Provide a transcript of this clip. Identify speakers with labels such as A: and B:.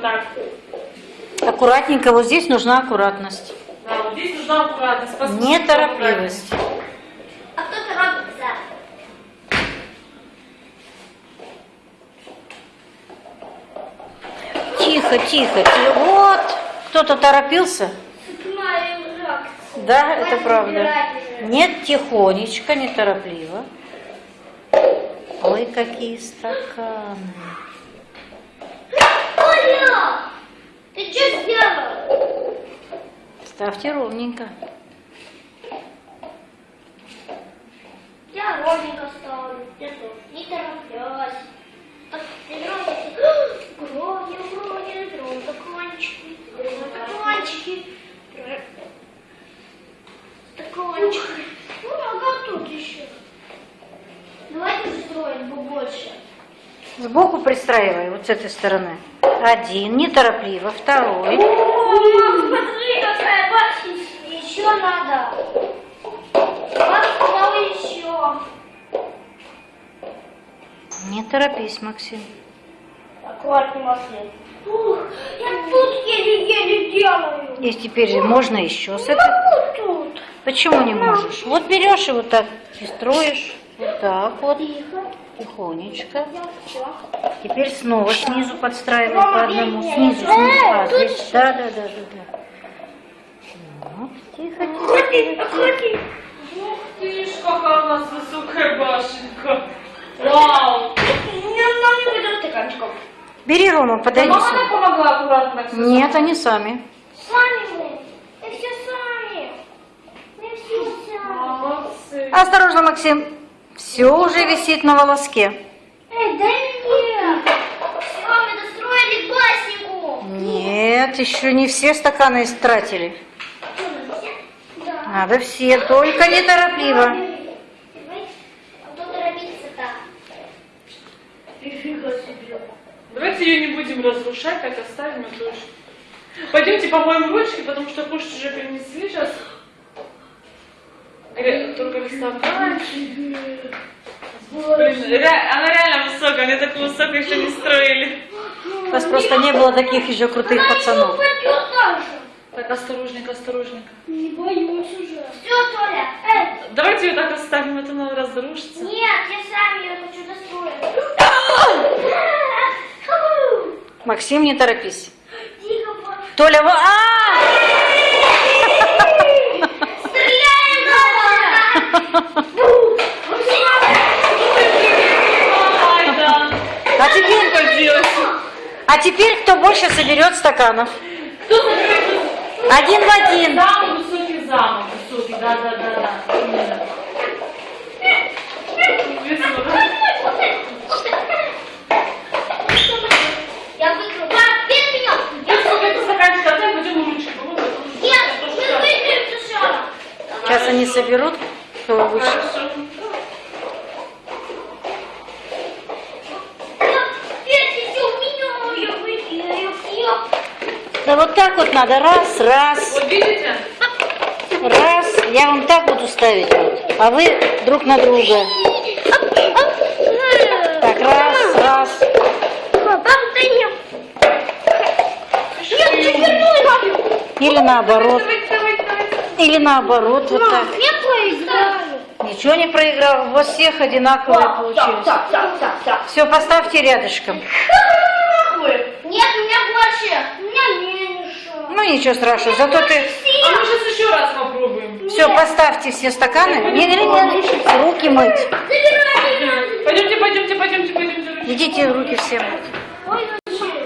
A: вот так.
B: Аккуратненько, вот здесь нужна аккуратность.
A: Да, вот здесь нужна аккуратность. Посмотрите,
B: Неторопливость.
C: А кто торопится?
B: Тихо, тихо, тихо. Вот, кто-то торопился. Да, это правда. Нет, тихонечко, неторопливо. Ой, какие стаканы.
C: Оля! Ты что сделал?
B: Ставьте ровненько.
C: Я ровненько ставлю. Я тоже. Не тороплюсь. Так, ты ровненько. Грони, грони, грони, стаканчики. Стаканчики. Стаканчики. Ну, а как тут еще? Давайте строим побольше.
B: Сбоку пристраивай, вот с этой стороны. Один, неторопливо. Второй.
C: Мам, смотри, какая башня. Еще надо. Сказал еще.
B: Не торопись, Максим.
C: Аккуратней, Максим. Ух, я тут еле-еле делаю.
B: И теперь же можно еще с этой.
C: Вот тут.
B: Почему не можешь? Вот берешь и вот так и строишь. Вот так вот.
C: Тихо.
B: Тихонечко. Теперь снова снизу подстраивай
C: Мама,
B: по одному. Снизу, снизу. А, здесь. Да, да, да, да, да. Вот, тихо, тихо,
C: аккуратней.
A: Ух ты ж, какая у нас высокая башенка. Вау.
C: Мне нам не будет стаканчиков.
B: Бери, Рома, подойди
A: Мама
B: сюда.
A: нам помогла аккуратно
B: Нет, они сами.
C: Сами мы. Мы все сами. Мы все сами.
A: Молодцы.
B: Осторожно, Максим. Все уже висит на волоске.
C: Эй, дай мне. Все, мы достроили баснику.
B: Нет, еще не все стаканы истратили.
C: Да.
B: Надо все, только неторопливо.
A: Давайте ее не будем разрушать, так оставим тоже. Пойдемте помоем ручки, потому что кушать уже принесли сейчас. Только. Блин, ре- она реально высокая, мне такую высокую еще не строили.
B: У вас просто не было таких еще крутых пацанов.
A: Так, осторожненько, осторожненько.
C: Не боюсь уже. Все, Толя. Эй,
A: Давайте ее так оставим, это она разрушится.
C: нет, я сам ее хочу достроить.
B: Максим, не торопись. Толя, во- а!
C: Стреляем, Толя!
A: Ай, да.
B: А теперь,
A: Что делать?
B: А теперь кто больше соберет стаканов?
A: Кто заберет
B: Один в один.
A: Самый высокий замок, высокий, да, да, да, да.
C: Я выиграю. Пап, бей меня!
A: Я сколько стаканчик отдай, ручки помоем.
C: Нет, мы выиграем сначала.
B: Сейчас они соберут, кто выше.
A: Хорошо.
C: Петя, у меня я выиграю. Я-
B: Да вот так вот надо. Раз, раз,
A: Вот видите?
B: раз. Я вам так буду ставить вот. А вы друг на друга. Так, раз, раз.
C: Нет.
B: Или наоборот. Или наоборот, вот так. Ничего не проиграл. У вас всех одинаковые
C: так.
B: Все, поставьте рядышком.
C: Нет, у меня больше. У меня меньше.
B: Ну ничего страшного, зато ты...
A: А мы сейчас еще раз попробуем.
B: Все, поставьте все стаканы. Не, не, не, руки мыть.
A: Пойдемте, пойдемте, пойдемте, пойдемте.
B: Идите руки все мыть.
C: Ой, вообще.